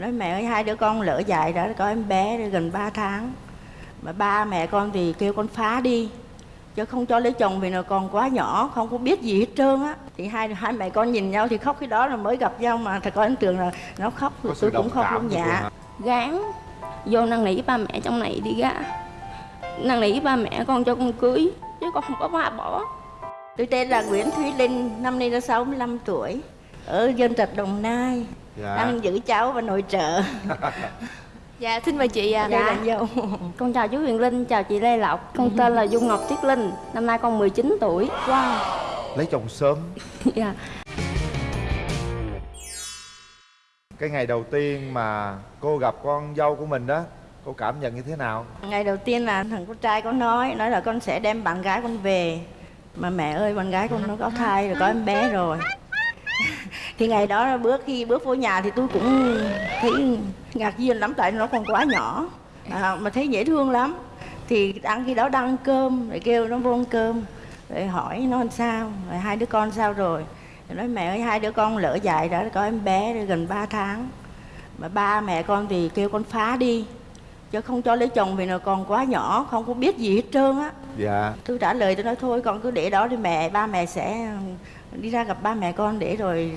nói mẹ ơi hai đứa con lỡ dại đã có em bé rồi gần 3 tháng. Mà ba mẹ con thì kêu con phá đi chứ không cho lấy chồng vì nó còn quá nhỏ không có biết gì hết trơn á. Thì hai hai mẹ con nhìn nhau thì khóc cái đó là mới gặp nhau mà. Thật có ấn tượng là nó khóc sự tôi cũng khóc luôn dạ. gán vô năn nỉ ba mẹ trong này đi gá. Năn nỉ ba mẹ con cho con cưới chứ con không có ba bỏ. Tôi tên là Nguyễn Thúy Linh năm nay là 65 tuổi ở dân trạch Đồng Nai Dạ. đang giữ cháu và nội trợ. Dạ xin mời chị à. đây là dâu con chào chú Huyền Linh chào chị Lê Lộc. Con tên là Dung Ngọc Tuyết Linh năm nay con 19 tuổi. Wow. Lấy chồng sớm. Dạ. Cái ngày đầu tiên mà cô gặp con dâu của mình đó cô cảm nhận như thế nào? Ngày đầu tiên là thằng con trai có nói nói là con sẽ đem bạn gái con về. Mà mẹ ơi bạn gái con nó có thai rồi có em bé rồi thì ngày đó bước khi bước vô nhà thì tôi cũng thấy ngạc nhiên lắm tại nó còn quá nhỏ. À, mà thấy dễ thương lắm. Thì ăn khi đó đang ăn cơm rồi kêu nó vô ăn cơm rồi hỏi nó làm sao rồi hai đứa con sao rồi. Rồi nói mẹ ơi hai đứa con lỡ dại đã có em bé rồi gần 3 tháng. Mà ba mẹ con thì kêu con phá đi chứ không cho lấy chồng vì nó còn quá nhỏ không có biết gì hết trơn á. Dạ. Tôi trả lời tôi nói thôi con cứ để đó đi mẹ ba mẹ sẽ đi ra gặp ba mẹ con để rồi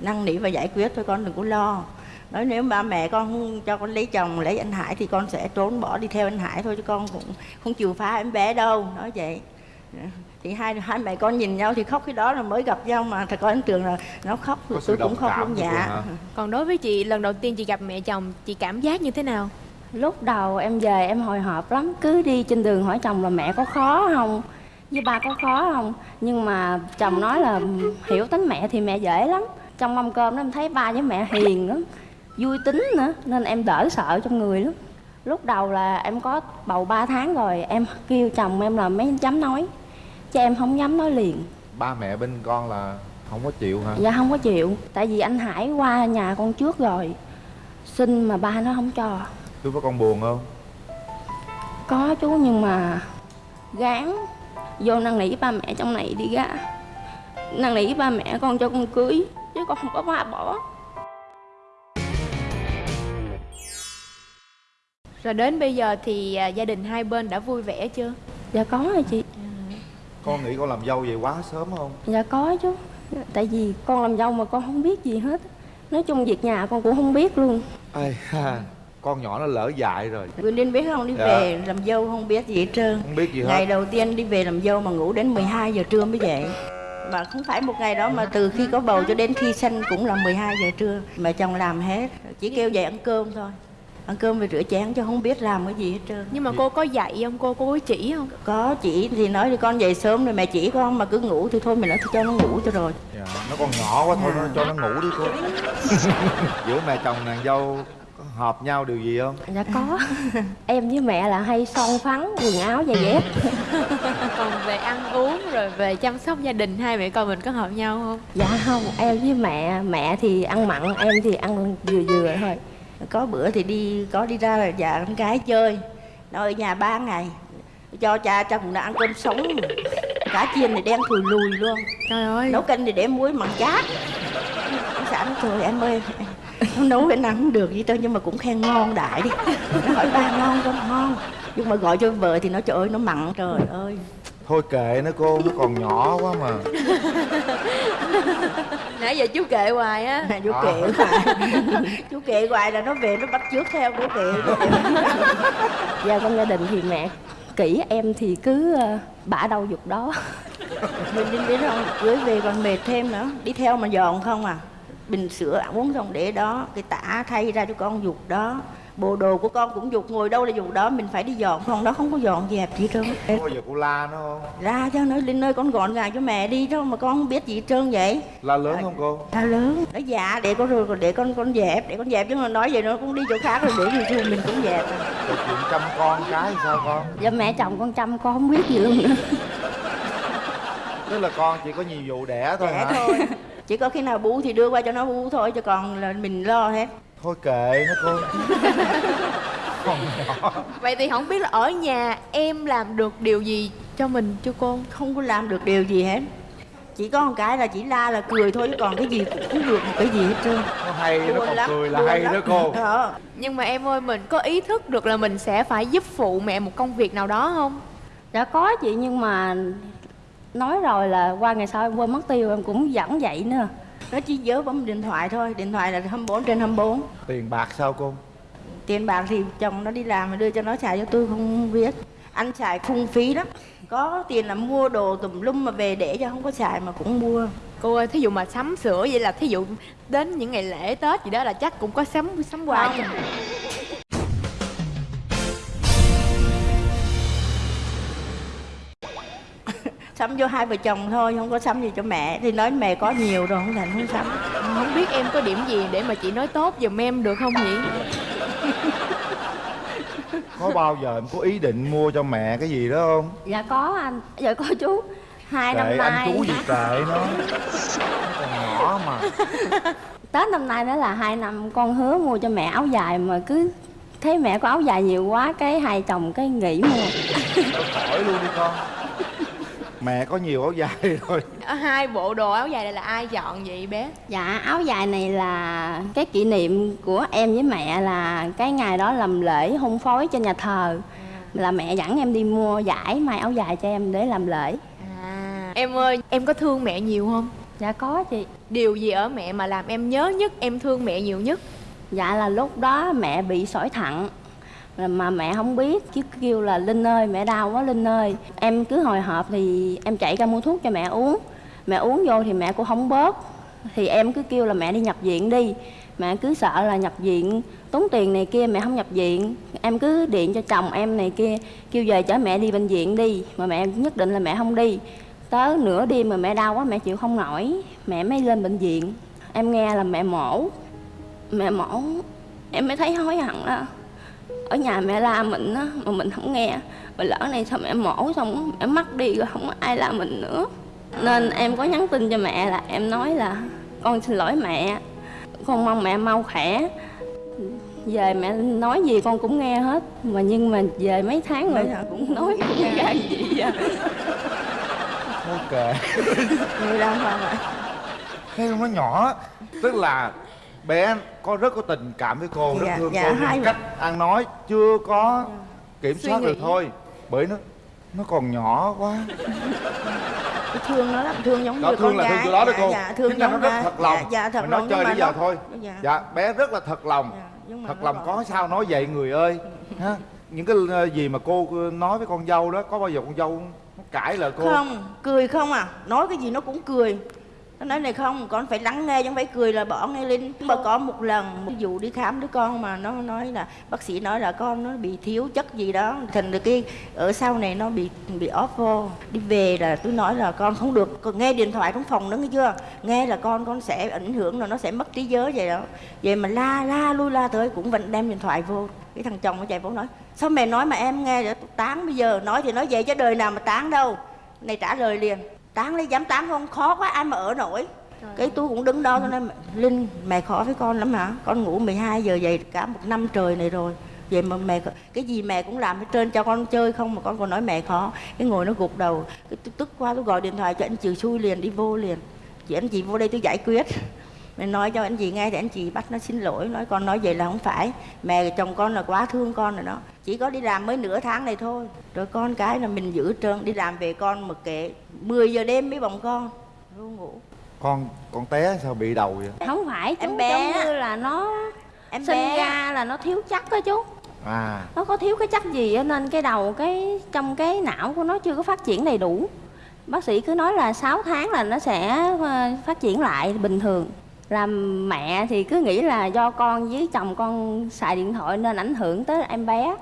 năn nỉ và giải quyết thôi con đừng có lo. Nói nếu ba mẹ con không cho con lấy chồng lấy anh Hải thì con sẽ trốn bỏ đi theo anh Hải thôi chứ con cũng không chịu phá em bé đâu nói vậy. Thì hai hai mẹ con nhìn nhau thì khóc cái đó là mới gặp nhau mà. Thật có ấn tượng là nó khóc Có tôi cũng khóc luôn dạ? Còn đối với chị lần đầu tiên chị gặp mẹ chồng chị cảm giác như thế nào? lúc đầu em về em hồi hộp lắm cứ đi trên đường hỏi chồng là mẹ có khó không với ba có khó không? Nhưng mà chồng nói là hiểu tính mẹ thì mẹ dễ lắm. Trong mâm cơm đó em thấy ba với mẹ hiền lắm vui tính nữa nên em đỡ sợ trong người lắm. Lúc đầu là em có bầu 3 tháng rồi em kêu chồng em là mấy chấm nói. Chứ em không dám nói liền. Ba mẹ bên con là không có chịu hả? Dạ không có chịu. Tại vì anh hải qua nhà con trước rồi. Xin mà ba nó không cho. Lúc đó con buồn không? Có chú nhưng mà gán vô năn nỉ ba mẹ trong này đi gá năn nỉ ba mẹ con cho con cưới chứ con không có ba bỏ. Rồi đến bây giờ thì à, gia đình hai bên đã vui vẻ chưa? dạ có rồi chị. Con nghĩ con làm dâu vậy quá sớm không? Dạ có chú tại vì con làm dâu mà con không biết gì hết. Nói chung việc nhà con cũng không biết luôn. Ây ha, con nhỏ nó lỡ dại rồi. Quyền Linh biết không đi Dạ. về làm dâu không biết gì hết trơn. Không biết gì Ngày hết đầu tiên đi về làm dâu mà ngủ đến 12 giờ trưa mới dậy Mà không phải một ngày đó mà từ khi có bầu cho đến khi sinh cũng là 12 giờ trưa Mà chồng làm hết, chỉ kêu dậy ăn cơm thôi. Ăn cơm và rửa chén chứ không biết làm cái gì hết trơn. Nhưng mà cô có dạy không? Cô cô có chỉ không? Có chị thì nói thì con dậy sớm rồi mẹ chỉ con mà cứ ngủ thì thôi mình nói thôi cho nó ngủ cho rồi. Dạ, nó còn nhỏ quá thôi nó cho nó ngủ đi cô giữa mẹ chồng nàng dâu có hợp nhau điều gì không? Dạ có. Em với mẹ là hay son phấn quần áo giày dép. Còn về ăn uống rồi về chăm sóc gia đình hai mẹ con mình có hợp nhau không? dạ không em với mẹ mẹ thì ăn mặn em thì ăn vừa vừa thôi. Có bữa thì đi có đi ra là dạ con gái chơi Nó ở nhà ba ngày Cho cha chồng đã ăn cơm sống. Cá chiên thì đen thùi lùi luôn. Trời ơi. Nấu canh thì để muối mặn chát. Xã nói trời em ơi nó nấu cái không được gì đâu nhưng mà cũng khen ngon đại đi. Nó hỏi ba ngon không? Ngon. Nhưng mà gọi cho vợ thì nó trời ơi nó mặn trời ơi. Thôi kệ nó cô nó còn nhỏ quá mà. Nãy giờ chú kệ hoài á. Chú À. kệ hoài. Chú kệ hoài là nó về nó bắt trước theo chú kệ. Dạ trong gia đình thì mẹ kỹ em thì cứ ờ, bả đâu dục đó. Mình đi biết không cưới về còn mệt thêm nữa. Đi theo mà dọn không à bình sữa ăn uống xong để đó cái tả thay ra cho con dục đó. Bộ đồ của con cũng dục ngồi đâu là dục đó mình phải đi dọn không đó không có dọn dẹp gì trơn. Bao giờ cô la nó không? Ra cho nó lên nơi con gọn gàng cho mẹ đi đâu mà con không biết gì trơn vậy. La lớn không cô? Ta lớn. Nó dạ để con rồi để con con dẹp để con dẹp chứ mà nói vậy nó cũng đi chỗ khác rồi để gì mình cũng dẹp à. Rồi chuyện chăm con cái sao con? Dạ mẹ chồng con chăm con không biết gì luôn nữa. Tức là con chỉ có nhiệm vụ đẻ thôi Đẻ hả? thôi chỉ có khi nào bú thì đưa qua cho nó bú thôi chứ còn là mình lo hết. Thôi kệ nó cô. Còn nhỏ. Vậy thì không biết là ở nhà em làm được điều gì cho mình cho cô? không có làm được điều gì hết. Chỉ có một cái là chỉ la là cười thôi chứ còn cái gì cũng không được một cái gì hết trơn. Nó hay nó còn lắm, cười là buồn hay lắm. đó cô. Ờ. nhưng mà em ơi mình có ý thức được là mình sẽ phải giúp phụ mẹ một công việc nào đó không? Dạ có chị nhưng mà nói rồi là qua ngày sau em quên mất tiêu em cũng vẫn vậy nữa. Nó chỉ nhớ bấm điện thoại thôi điện thoại là 24 trên 24 tiền bạc sao cô? Tiền bạc thì chồng nó đi làm mà đưa cho nó xài cho tôi không biết. Anh xài phung phí lắm. Có tiền là mua đồ tùm lum mà về để cho không có xài mà cũng mua. Cô ơi thí dụ mà sắm sửa vậy là thí dụ đến những ngày lễ tết gì đó là chắc cũng có sắm sắm quà Không. Sắm cho hai vợ chồng thôi không có sắm gì cho mẹ. Thì nói mẹ có nhiều rồi không thành không sắm. Không biết em có điểm gì để mà chị nói tốt giùm em được không nhỉ? Có bao giờ em có ý định mua cho mẹ cái gì đó không? Dạ có anh. Dạ có chú. Hai năm kệ nay anh chú gì nó nó. Còn nhỏ mà. Tết năm nay đó là hai năm con hứa mua cho mẹ áo dài mà cứ thấy mẹ có áo dài nhiều quá cái hai chồng cái nghỉ mua. Khỏi luôn đi con mẹ có nhiều áo dài rồi. Hai bộ đồ áo dài này là ai chọn vậy bé? Dạ áo dài này là cái kỷ niệm của em với mẹ là cái ngày đó làm lễ hôn phối cho nhà thờ. Là mẹ dẫn em đi mua giải may áo dài cho em để làm lễ. À. Em ơi em có thương mẹ nhiều không? Dạ có chị. Điều gì ở mẹ mà làm em nhớ nhất em thương mẹ nhiều nhất? Dạ là lúc đó mẹ bị sỏi thận mà mẹ không biết cứ kêu là, linh ơi, mẹ đau quá, linh ơi. Em cứ hồi hộp thì em chạy ra mua thuốc cho mẹ uống. Mẹ uống vô thì mẹ cũng không bớt. Thì em cứ kêu là, mẹ đi nhập viện đi. Mẹ cứ sợ là nhập viện, tốn tiền này kia mẹ không nhập viện. Em cứ điện cho chồng em này kia, kêu về chở mẹ đi bệnh viện đi. Mà mẹ nhất định là mẹ không đi. Tới nửa đêm mà mẹ đau quá, mẹ chịu không nổi, mẹ mới lên bệnh viện. Em nghe là mẹ mổ. Mẹ mổ, em mới thấy hối hận đó ở nhà mẹ la mình á mà mình không nghe. Mà lỡ này sao mẹ mổ xong mẹ mất đi rồi không có ai la mình nữa. Nên em có nhắn tin cho mẹ là em nói là con xin lỗi mẹ con mong mẹ mau khỏe. Về mẹ nói gì con cũng nghe hết mà nhưng mà về mấy tháng rồi cũng nói cũng ra gì vậy thôi kệ người làm mà vậy. Thấy không nó nhỏ tức là bé có rất có tình cảm với cô rất Dạ, thương dạ, cô hai người- cách ăn nói chưa có kiểm Suy soát được thôi. Bởi nó nó còn nhỏ quá. Thương nó lắm thương giống đó như thương con là thương gái. từ đó đó dạ, cô. dạ, thương ra nó rất thật lòng. Dạ, dạ, thật mình nói chơi mà giờ nó- thôi. Dạ. dạ bé rất là thật lòng. Dạ, thật lòng có sao nói vậy người ơi? Ha những cái ờ, gì mà cô nói với con dâu đó có bao giờ con dâu nó cãi lại cô? Không cười không à. Nói cái gì nó cũng cười nó nói này không, con phải lắng nghe chứ không phải cười là bỏ nghe linh. mà có một lần, một vụ đi khám đứa con mà nó nói là, bác sĩ nói là con nó bị thiếu chất gì đó. Thành được cái, ở sau này nó bị bị off vô. Đi về là tôi nói là con không được. Còn nghe điện thoại trong phòng nữa nghe chưa? Nghe là con con sẽ ảnh hưởng là nó sẽ mất trí nhớ vậy đó. Vậy mà la la, lui la tới cũng vẫn đem điện thoại vô. Cái thằng chồng nó chạy vô nói, sao mẹ nói mà em nghe rồi tán bây giờ, nói thì nói vậy chứ đời nào mà tán đâu. Này trả lời liền tán lấy dám tán không? Khó quá ai mà ở nổi. Cái tôi cũng đứng đó tôi nói linh mẹ khó với con lắm hả? Con ngủ 12 giờ vậy cả một năm trời này rồi. Vậy mà mẹ cái gì mẹ cũng làm hết trơn cho con chơi không mà con còn nói mẹ khó. Cái ngồi nó gục đầu cái tôi tức quá tôi gọi điện thoại cho anh chị xui liền đi vô liền. Chị anh chị vô đây tôi giải quyết mẹ nói cho anh chị nghe thì anh chị bắt nó xin lỗi nói con nói vậy là không phải. Mẹ chồng con là quá thương con rồi đó. Chỉ có đi làm mới nửa tháng này thôi. Rồi con cái là mình giữ trơn đi làm về con mặc kệ 10 giờ đêm mới bồng con. Luôn ngủ. Con con té sao bị đầu vậy? Không phải chú Em bé. giống như là nó em sinh bé. ra là nó thiếu chất đó chú. À. Nó có thiếu cái chất gì á, nên cái đầu cái trong cái não của nó chưa có phát triển đầy đủ. Bác sĩ cứ nói là 6 tháng là nó sẽ ờ, phát triển lại bình thường làm mẹ thì cứ nghĩ là do con với chồng con xài điện thoại nên ảnh hưởng tới em bé.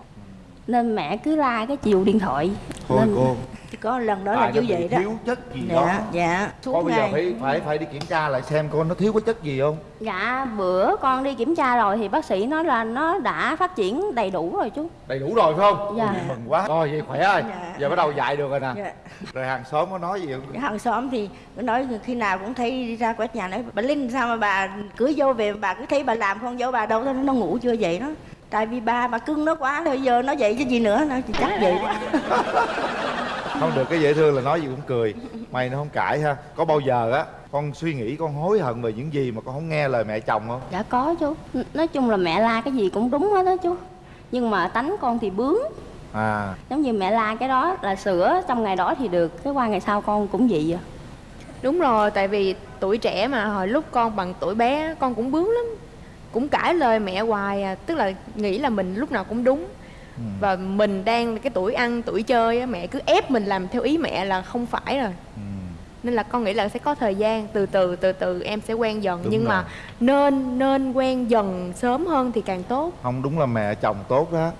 Nên mẹ cứ la cái chiều điện thoại. Thôi nên cô có lần đó là như vậy đó. thiếu chất gì đó. dạ dạ con suốt bây giờ phải phải phải đi kiểm tra lại xem con nó thiếu cái chất gì không. Dạ bữa con đi kiểm tra rồi thì bác sĩ nói là nó đã phát triển đầy đủ rồi chú. Đầy đủ rồi phải không? Dạ. Ôi, mừng quá. Rồi vậy khỏe rồi Dạ. giờ bắt đầu dạy được rồi nè. Dạ. rồi hàng xóm có nói gì không? Cái hàng xóm thì cứ nói khi nào cũng thấy đi ra quét nhà nói bà Linh sao mà bà cưới dâu về bà cứ thấy bà làm con dâu bà đâu? Nó nó ngủ chưa vậy đó. Tại vì bà bà cưng nó quá rồi giờ nó vậy chứ gì nữa nó chắc vậy đó. không được cái dễ thương là nói gì cũng cười. Mày nó không cãi ha. Có bao giờ á con suy nghĩ con hối hận về những gì mà con không nghe lời mẹ chồng không? Dạ có chú. N- nói chung là mẹ la cái gì cũng đúng hết đó chú. Nhưng mà tánh con thì bướng. À. Giống như mẹ la cái đó là sửa trong ngày đó thì được cái qua ngày sau con cũng vậy à. Đúng rồi tại vì tuổi trẻ mà hồi lúc con bằng tuổi bé con cũng bướng lắm. Cũng cãi lời mẹ hoài à tức là nghĩ là mình lúc nào cũng đúng ừ. và mình đang cái tuổi ăn tuổi chơi á mẹ cứ ép mình làm theo ý mẹ là không phải rồi Ừ. nên là con nghĩ là sẽ có thời gian từ từ từ từ em sẽ quen dần Đúng nhưng mà rồi. nên nên quen dần sớm hơn thì càng tốt không đúng là mẹ chồng tốt đó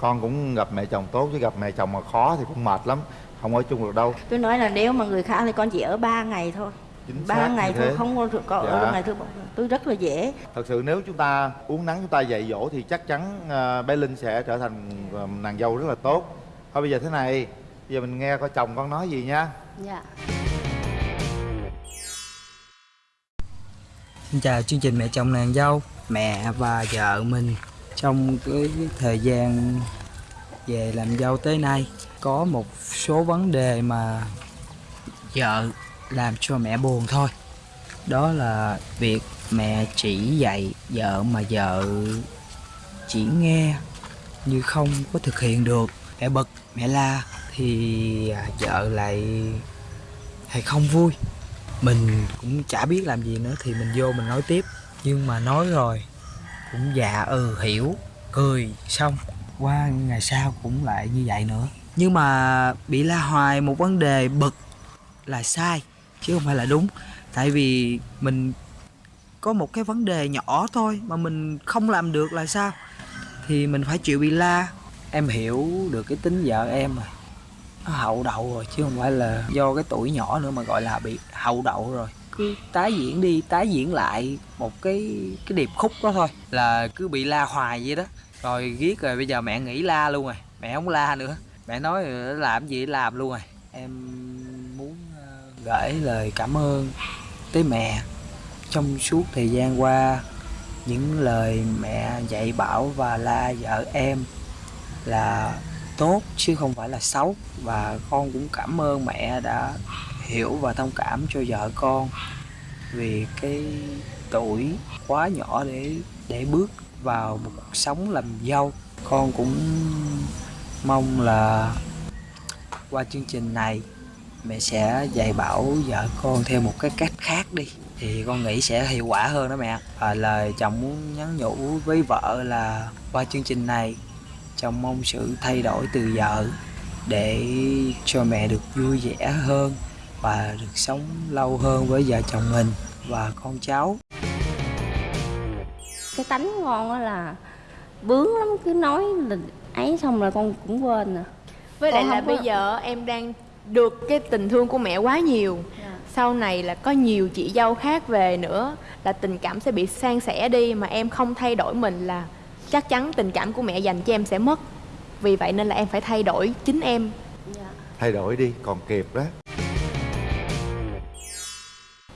con cũng gặp mẹ chồng tốt chứ gặp mẹ chồng mà khó thì cũng mệt lắm không ở chung được đâu tôi nói là nếu mà người khác thì con chỉ ở 3 ngày thôi ba xác ngày thôi không có có ở Dạ. được ngày thứ tôi rất là dễ. Thật sự nếu chúng ta uống nắng chúng ta dạy dỗ thì chắc chắn à, bé linh sẽ trở thành à, nàng dâu rất là tốt. Thôi bây giờ thế này bây giờ mình nghe coi chồng con nói gì nha. Dạ. Xin chào chương trình Mẹ chồng nàng dâu Mẹ và vợ mình. Trong cái thời gian về làm dâu tới nay Có một số vấn đề mà vợ làm cho mẹ buồn thôi. Đó là việc mẹ chỉ dạy vợ mà vợ chỉ nghe như không có thực hiện được. Mẹ bực, mẹ la thì à, vợ lại hay không vui. Mình cũng chả biết làm gì nữa thì mình vô mình nói tiếp. Nhưng mà nói rồi cũng dạ ừ hiểu cười xong qua ngày sau cũng lại như vậy nữa. Nhưng mà bị la hoài một vấn đề bực là sai chứ không phải là đúng. Tại vì mình có một cái vấn đề nhỏ thôi mà mình không làm được là sao? Thì mình phải chịu bị la. Em hiểu được cái tính vợ em rồi. Nó hậu đậu rồi chứ không phải là do cái tuổi nhỏ nữa mà gọi là bị hậu đậu rồi. Cứ tái diễn đi, tái diễn lại một cái cái điệp khúc đó thôi. Là cứ bị la hoài vậy đó. Rồi ghét rồi bây giờ mẹ nghỉ la luôn rồi. Mẹ không la nữa. Mẹ nói làm gì làm luôn rồi. Em gửi lời cảm ơn tới mẹ. Trong suốt thời gian qua, những lời mẹ dạy bảo và la vợ em là tốt chứ không phải là xấu. Và con cũng cảm ơn mẹ đã hiểu và thông cảm cho vợ con vì cái tuổi quá nhỏ để để bước vào một cuộc sống làm dâu. Con cũng mong là qua chương trình này mẹ sẽ dạy bảo vợ con theo một cái cách khác đi. Thì con nghĩ sẽ hiệu quả hơn đó mẹ và lời chồng muốn nhắn nhủ với vợ là qua chương trình này chồng mong sự thay đổi từ vợ để cho mẹ được vui vẻ hơn và được sống lâu hơn với vợ chồng mình và con cháu. Cái tánh của con á là bướng lắm cứ nói là ấy xong rồi con cũng quên à. Với lại là không có- bây giờ em đang được cái tình thương của mẹ quá nhiều. Sau này là có nhiều chị dâu khác về nữa là tình cảm sẽ bị san sẻ đi mà em không thay đổi mình là chắc chắn tình cảm của mẹ dành cho em sẽ mất. Vì vậy nên là em phải thay đổi chính em. Thay đổi đi còn kịp đó.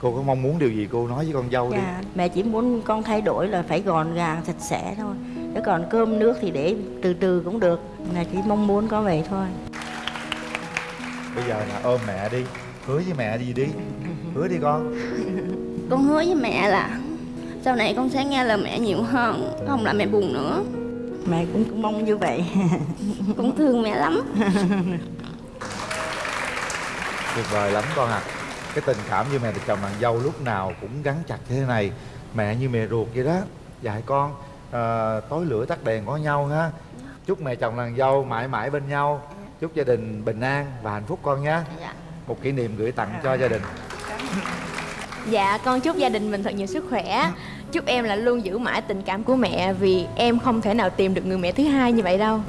Cô có mong muốn điều gì cô nói với con dâu đi. Dạ, mẹ chỉ muốn con thay đổi là phải gọn gàng sạch sẽ thôi. Chứ còn cơm nước thì để từ từ cũng được. Mẹ chỉ mong muốn có vậy thôi bây giờ là ôm mẹ đi hứa với mẹ gì đi? Hứa đi con. Con hứa với mẹ là sau này con sẽ nghe lời mẹ nhiều hơn không làm mẹ buồn nữa. Mẹ cũng, cũng mong như vậy. Cũng thương mẹ lắm. Tuyệt vời lắm con à cái tình cảm như mẹ và chồng nàng dâu lúc nào cũng gắn chặt như thế này. Mẹ như mẹ ruột vậy đó. Dạy con à, tối lửa tắt đèn có nhau ha. Chúc mẹ chồng nàng dâu mãi mãi bên nhau chúc gia đình bình an và hạnh phúc con nhé. Dạ. Một kỷ niệm gửi tặng cho gia đình. Dạ con chúc gia đình mình thật nhiều sức khỏe. Chúc em là luôn giữ mãi tình cảm của mẹ vì em không thể nào tìm được người mẹ thứ hai như vậy đâu